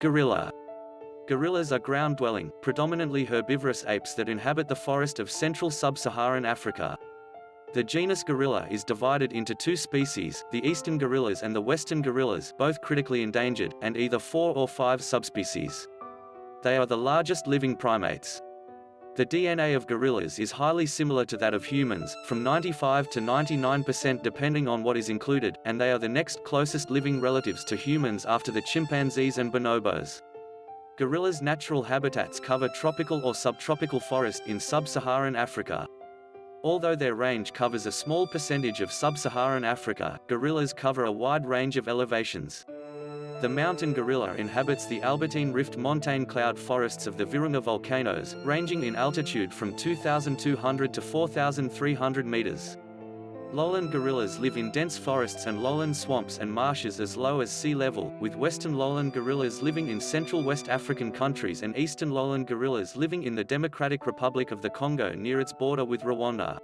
Gorilla. Gorillas are ground-dwelling, predominantly herbivorous apes that inhabit the forest of central sub-Saharan Africa. The genus Gorilla is divided into two species, the eastern gorillas and the western gorillas both critically endangered, and either four or five subspecies. They are the largest living primates. The DNA of gorillas is highly similar to that of humans, from 95 to 99% depending on what is included, and they are the next closest living relatives to humans after the chimpanzees and bonobos. Gorillas' natural habitats cover tropical or subtropical forest in sub-Saharan Africa. Although their range covers a small percentage of sub-Saharan Africa, gorillas cover a wide range of elevations. The mountain gorilla inhabits the Albertine Rift montane cloud forests of the Virunga volcanoes, ranging in altitude from 2,200 to 4,300 meters. Lowland gorillas live in dense forests and lowland swamps and marshes as low as sea level, with western lowland gorillas living in central West African countries and eastern lowland gorillas living in the Democratic Republic of the Congo near its border with Rwanda.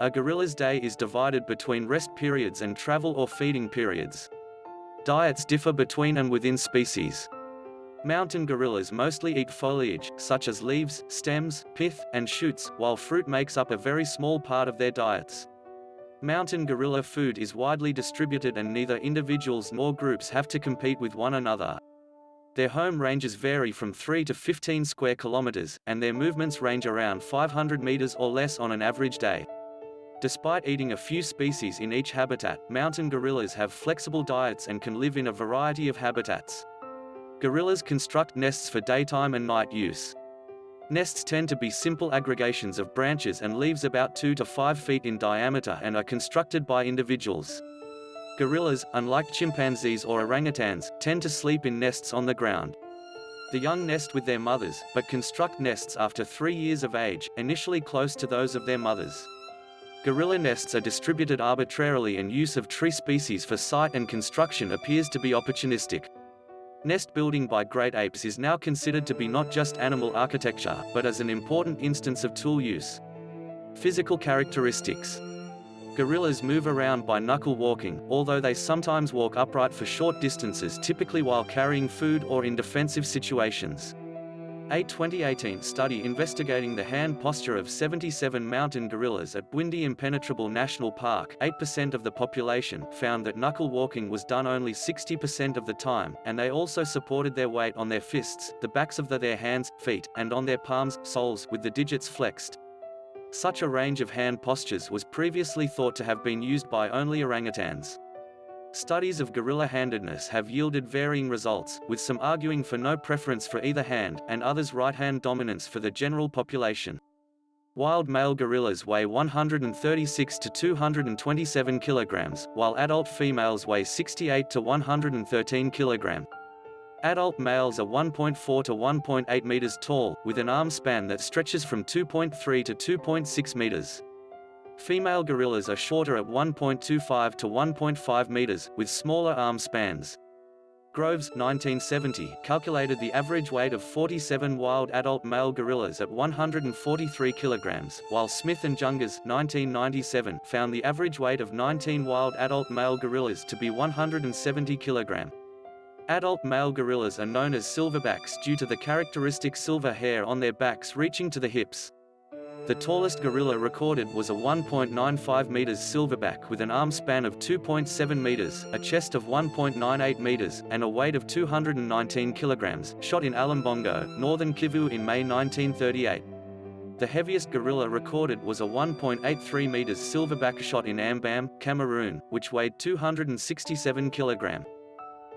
A gorilla's day is divided between rest periods and travel or feeding periods. Diets differ between and within species. Mountain gorillas mostly eat foliage, such as leaves, stems, pith, and shoots, while fruit makes up a very small part of their diets. Mountain gorilla food is widely distributed and neither individuals nor groups have to compete with one another. Their home ranges vary from 3 to 15 square kilometers, and their movements range around 500 meters or less on an average day. Despite eating a few species in each habitat, mountain gorillas have flexible diets and can live in a variety of habitats. Gorillas construct nests for daytime and night use. Nests tend to be simple aggregations of branches and leaves about 2 to 5 feet in diameter and are constructed by individuals. Gorillas, unlike chimpanzees or orangutans, tend to sleep in nests on the ground. The young nest with their mothers, but construct nests after three years of age, initially close to those of their mothers. Gorilla nests are distributed arbitrarily and use of tree species for site and construction appears to be opportunistic. Nest building by great apes is now considered to be not just animal architecture, but as an important instance of tool use. Physical characteristics. Gorillas move around by knuckle walking, although they sometimes walk upright for short distances typically while carrying food or in defensive situations. A 2018 study investigating the hand posture of 77 mountain gorillas at Bwindi Impenetrable National Park 8% of the population found that knuckle walking was done only 60% of the time, and they also supported their weight on their fists, the backs of the, their hands, feet, and on their palms, soles, with the digits flexed. Such a range of hand postures was previously thought to have been used by only orangutans. Studies of gorilla-handedness have yielded varying results, with some arguing for no preference for either hand, and others right-hand dominance for the general population. Wild male gorillas weigh 136 to 227 kilograms, while adult females weigh 68 to 113 kilogram. Adult males are 1.4 to 1.8 meters tall, with an arm span that stretches from 2.3 to 2.6 meters. Female gorillas are shorter at 1.25 to 1.5 meters, with smaller arm spans. Groves 1970 calculated the average weight of 47 wild adult male gorillas at 143 kilograms, while Smith and Jungers 1997 found the average weight of 19 wild adult male gorillas to be 170 kilogram. Adult male gorillas are known as silverbacks due to the characteristic silver hair on their backs reaching to the hips. The tallest gorilla recorded was a 1.95 meters silverback with an arm span of 2.7 meters, a chest of 1.98 meters, and a weight of 219 kilograms, shot in Alimbongo, northern Kivu in May 1938. The heaviest gorilla recorded was a 1.83 meters silverback shot in Ambam, Cameroon, which weighed 267 kilogram.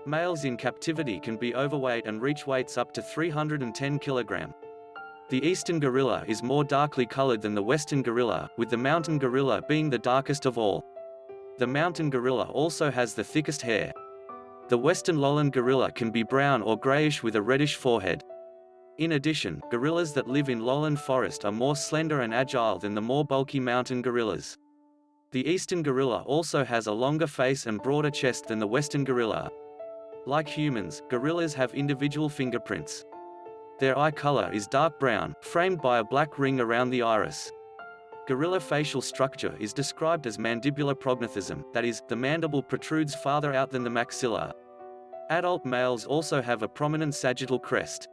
Males in captivity can be overweight and reach weights up to 310 kilogram. The eastern gorilla is more darkly colored than the western gorilla, with the mountain gorilla being the darkest of all. The mountain gorilla also has the thickest hair. The western lowland gorilla can be brown or grayish with a reddish forehead. In addition, gorillas that live in lowland forest are more slender and agile than the more bulky mountain gorillas. The eastern gorilla also has a longer face and broader chest than the western gorilla. Like humans, gorillas have individual fingerprints. Their eye color is dark brown, framed by a black ring around the iris. Gorilla facial structure is described as mandibular prognathism, that is, the mandible protrudes farther out than the maxilla. Adult males also have a prominent sagittal crest.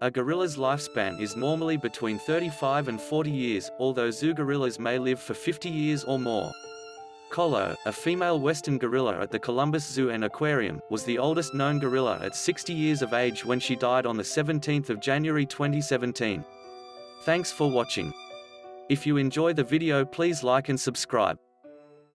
A gorilla's lifespan is normally between 35 and 40 years, although zoo gorillas may live for 50 years or more. Colo, a female western gorilla at the Columbus Zoo and Aquarium, was the oldest known gorilla at 60 years of age when she died on 17 January 2017. Thanks for watching. If you enjoy the video please like and subscribe.